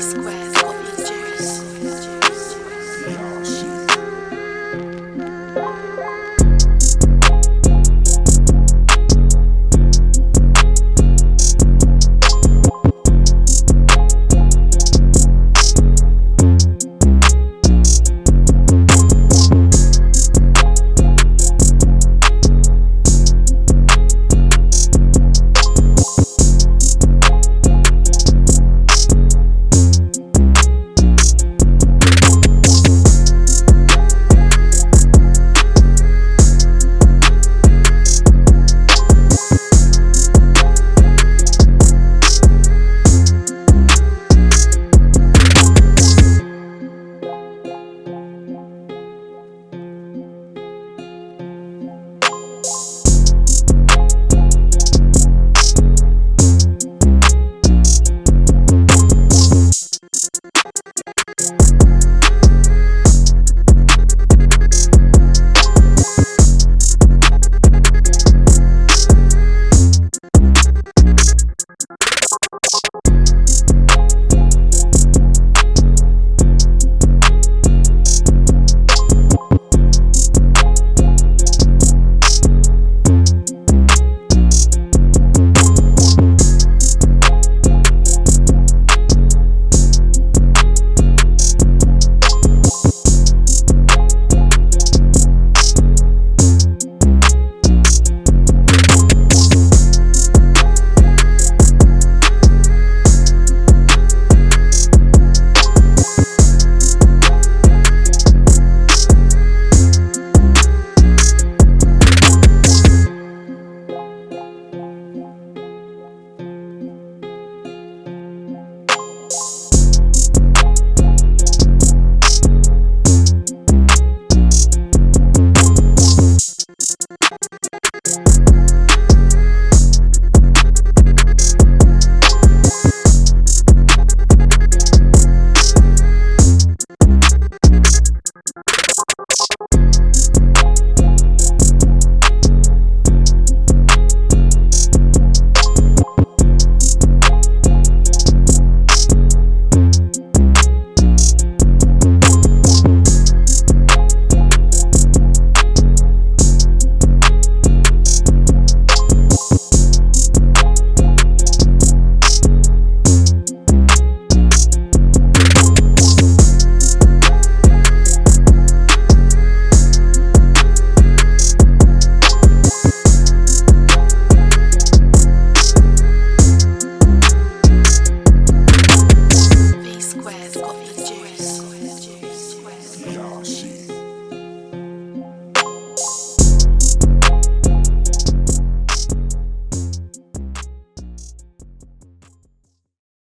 square. Coffee.